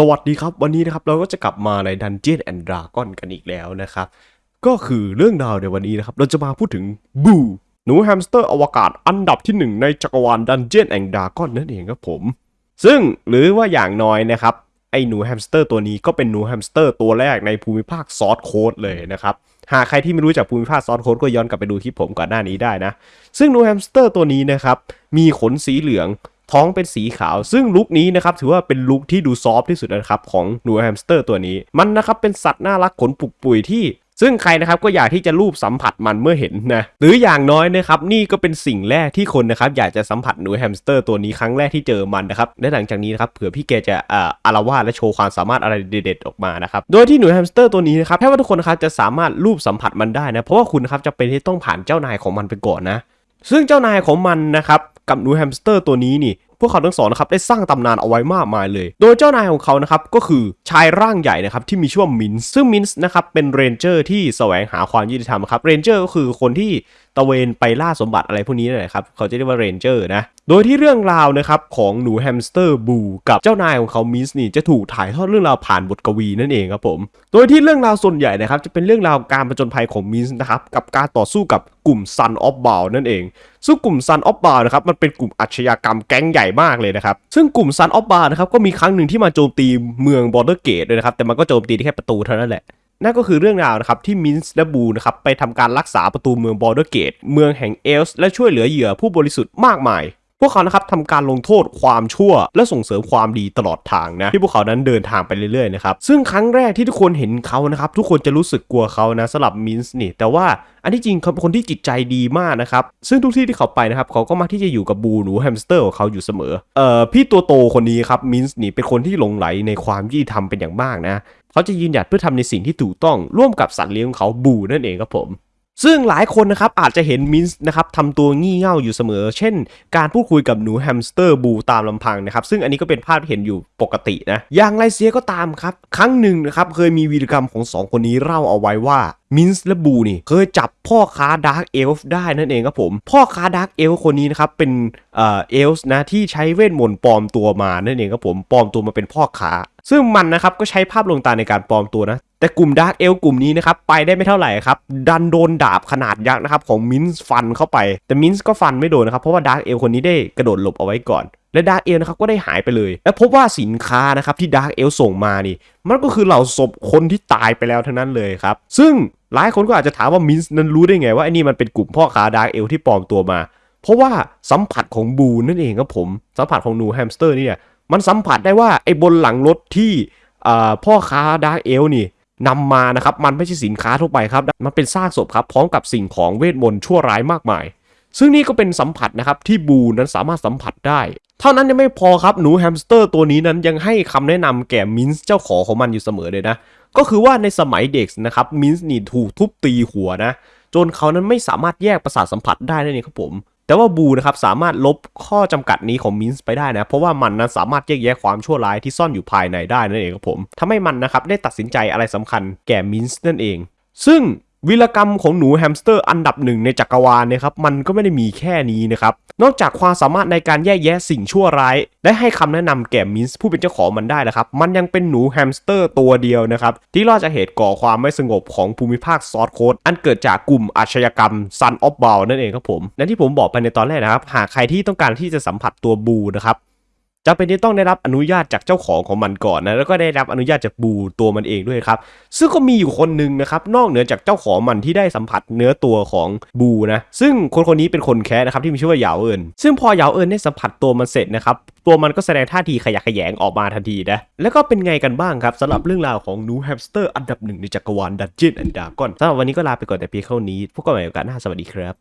สวัสดีครับ วันนี้นะครับเราก็จะกลับมาใน Dungeon and Dragon กันอีกแล้วนะครับ ก็คือเรื่องราวในวันนี้นะครับ เราจะมาพูดถึงบูหนูแฮมสเตอร์อวกาศอันดับที่หนึ่งในจักรวาล Dungeon and Dragon นั่นเองครับผม ซึ่งหรือว่าอย่างน้อยนะครับ ไอ้หนูแฮมสเตอร์ตัวนี้ก็เป็นหนูแฮมสเตอร์ตัวแรกในภูมิภาค Sword Coast เลยนะครับ หากใครที่ไม่รู้จักภูมิภาค Sword Coast ก็ย้อนกลับไปดูคลิปผมก่อนหน้านี้ได้นะ ซึ่งหนูแฮมสเตอร์ตัวนี้นะครับมีขนสีเหลือง ท้องเป็นสีขาว ซึ่งลุคนี้นะครับถือว่าเป็นลุคที่ดู soft ที่สุดนะครับของหนูแฮมสเตอร์ตัวนี้ มันนะครับเป็นสัตว์น่ารักขนปุกปุยที่ซึ่งใครนะครับก็อยากที่จะลูบสัมผัสมันเมื่อเห็นนะหรืออย่างน้อยนะครับนี่ก็เป็นสิ่งแรกที่คนนะครับอยากจะสัมผัสหนูแฮมสเตอร์ตัวนี้ครั้งแรกที่เจอมันนะครับและหลังจากนี้นะครับเผื่อพี่แกจะอ่าอาละวาดและโชว์ความสามารถอะไรเด็ดๆออกมานะครับโดยที่หนูแฮมสเตอร์ตัวนี้นะครับแค่ว่าทุกคนนะครับจะสามารถลูบสัมผัสมันได้นะเพราะว่าคุณนะครับจำเป็นที่ต้องผ่านเจ้านายของมันไปก่อนนะซึ่งเจ้านายของมันนะครับ กับหนูแฮมสเตอร์ตัวนี้นี่พวกเขาทั้งสองนะครับได้สร้างตำนานเอาไว้มากมายเลย โดยเจ้านายของเขานะครับก็คือชายร่างใหญ่นะครับที่มีชื่อว่ามินส์ซึ่งมินส์นะครับเป็น ranger ที่แสวงหาความยุติธรรมครับ ranger ก็คือคนที่ ตระเวนไปล่าสมบัติอะไรพวกนี้นั่นแหละครับเขาจะเรียกว่า ranger นะโดยที่เรื่องราวนะครับของหนูแฮมสเตอร์บูกับเจ้านายของเขามินส์นี่จะถูกถ่ายทอดเรื่องราวผ่านบทกวีนั่นเองครับผม โดยที่เรื่องราวส่วนใหญ่นะครับจะเป็นเรื่องราวการผจญภัยของมินส์นะครับกับการต่อสู้กับกลุ่ม Sun of b a l นั่นเองซึ่งกลุ่ม Sun of b a l นะครับมันเป็นกลุ่มอาชญากรรมแก๊งใหญ่มากเลยนะครับซึ่งกลุ่ม Sun of b a l นะครับก็มีครั้งหนึ่งที่มาโจมตีเมือง Baldur's Gate ด้วยนะครับแต่มันก็โจมตีได้แค่ประตูเท่านั้นแหละ นั่นก็คือเรื่องราวนะครับที่มินส์และบูนะครับไปทำการรักษาประตูเมือง Baldur's Gate เมืองแห่งเอลฟ์และช่วยเหลือเหยื่อผู้บริสุทธิ์มากมาย พวกเขานะครับทำการลงโทษความชั่ว และส่งเสริมความดีตลอดทางนะที่พวกเขานั้นเดินทางไปเรื่อยๆนะครับซึ่งครั้งแรกที่ทุกคนเห็นเขานะครับทุกคนจะรู้สึกกลัวเขานะสำหรับมินส์นี่แต่ว่าอันที่จริงเขาเป็นคนที่จิตใจดีมากนะครับซึ่งทุกที่ที่เขาไปนะครับเขาก็มักที่จะอยู่กับบูหนูแฮมสเตอร์ของเขาอยู่เสมอเอ่อพี่ตัวโตคนนี้ครับมินส์นี่เป็นคนที่หลงใหลในความยุติธรรมเป็นอย่างมากนะเขาจะยืนหยัดเพื่อทำในสิ่งที่ถูกต้องร่วมกับสัตว์เลี้ยงของเขาบูนั่นเองครับผม ซึ่งหลายคนนะครับอาจจะเห็นมินส์นะครับทำตัวงี่เง่าอยู่เสมอ เช่น การพูดคุยกับหนูแฮมสเตอร์บูตามลำพังนะครับ ซึ่งอันนี้ก็เป็นภาพที่เห็นอยู่ปกตินะ อย่างไรเสียก็ตามครับ ครั้งหนึ่งนะครับเคยมีวีรกรรมของสองคนนี้เล่าเอาไว้ว่ามินส์และบูนี่เคยจับพ่อค้า dark elf ได้นั่นเองครับผม พ่อค้า dark elf คนนี้นะครับเป็นเอ่อเอลฟ์นะที่ใช้เวทมนต์ปลอมตัวมานั่นเองครับผมปลอมตัวมาเป็นพ่อค้าซึ่งมันนะครับก็ใช้ภาพลวงตาในการปลอมตัวนะ แต่กลุ่ม dark elf กลุ่มนี้นะครับไปได้ไม่เท่าไหร่ครับ ดันโดนดาบขนาดยักษ์นะครับของมินส์ฟันเข้าไป แต่มินส์ก็ฟันไม่โดนนะครับ เพราะว่า dark elf คนนี้ได้กระโดดหลบเอาไว้ก่อน และ dark elf นะครับก็ได้หายไปเลย และพบว่าสินค้านะครับที่ dark elf ส่งมานี่ มันก็คือเหล่าศพคนที่ตายไปแล้วทั้งนั้นเลยครับ ซึ่งหลายคนก็อาจจะถามว่ามินส์นั้นรู้ได้ไงว่าไอ้นี่มันเป็นกลุ่มพ่อค้า dark elf ที่ปลอมตัวมา เพราะว่าสัมผัสของบูนั่นเองครับผมสัมผัสของหนูแฮมสเตอร์เนี่ยมันสัมผัสได้ว่าไอ้บนหลังรถที่พ่อค้า dark elf นี่ นำมานะครับมันไม่ใช่สินค้าทั่วไปครับ มันเป็นซากศพครับพร้อมกับสิ่งของเวทมนต์ชั่วร้ายมากมาย ซึ่งนี่ก็เป็นสัมผัสนะครับที่บูนั้นสามารถสัมผัสได้ เท่านั้นยังไม่พอครับหนูแฮมสเตอร์ตัวนี้นั้นยังให้คำแนะนำแก่มินส์เจ้าของของมันอยู่เสมอเลยนะ ก็คือว่าในสมัยเด็กนะครับมินส์นี่ถูกทุบตีหัวนะ จนเขานั้นไม่สามารถแยกประสาทสัมผัสได้นั่นเองครับผม แต่ว่าบูนะครับสามารถลบข้อจำกัดนี้ของมินส์ไปได้นะ เพราะว่ามันนั้นสามารถแยกแยะความชั่วร้ายที่ซ่อนอยู่ภายในได้นั่นเองครับผมทำให้มันนะครับได้ตัดสินใจอะไรสำคัญแก่มินส์นั่นเอง ซึ่งวีรกรรมของหนูแฮมสเตอร์อันดับหนึ่งในจักรวาลนะครับมันก็ไม่ได้มีแค่นี้นะครับ นอกจากความสามารถในการแยกแยะสิ่งชั่วร้าย และให้คำแนะนำแก่มินส์ผู้เป็นเจ้าของมันได้นะครับ มันยังเป็นหนูแฮมสเตอร์ตัวเดียวนะครับ ที่รอดจากเหตุก่อความไม่สงบของภูมิภาค Sword Coast อันเกิดจากกลุ่มอาชญากรรม Son of Bhaal นั่นเองครับผมและที่ผมบอกไปในตอนแรกนะครับ หากใครที่ต้องการที่จะสัมผัสตัวบูนะครับ จำเป็นที่ต้องได้รับอนุญาตจากเจ้าของของมันก่อนนะแล้วก็ได้รับอนุญาตจากบูตัวมันเองด้วยครับซึ่งก็มีอยู่คนหนึ่งนะครับนอกเหนือจากเจ้าของมันที่ได้สัมผัสเนื้อตัวของบูนะซึ่งคนคนนี้เป็นคนแคระนะครับที่มีชื่อว่าเหยาเอินซึ่งพอเหยาเอินได้สัมผัสตัวมันเสร็จนะครับตัวมันก็แสดงท่าทีขยะแขยงออกมาทันทีนะแล้วก็เป็นไงกันบ้างครับสำหรับเรื่องราวของหนูแฮมสเตอร์อันดับหนึ่งในจักรวาล Dungeons & Dragons สำหรับวันนี้ก็ลาไปก่อนแต่เพียงเท่านี้พบกันใหม่โอกาสหน้าสวัสดีครับ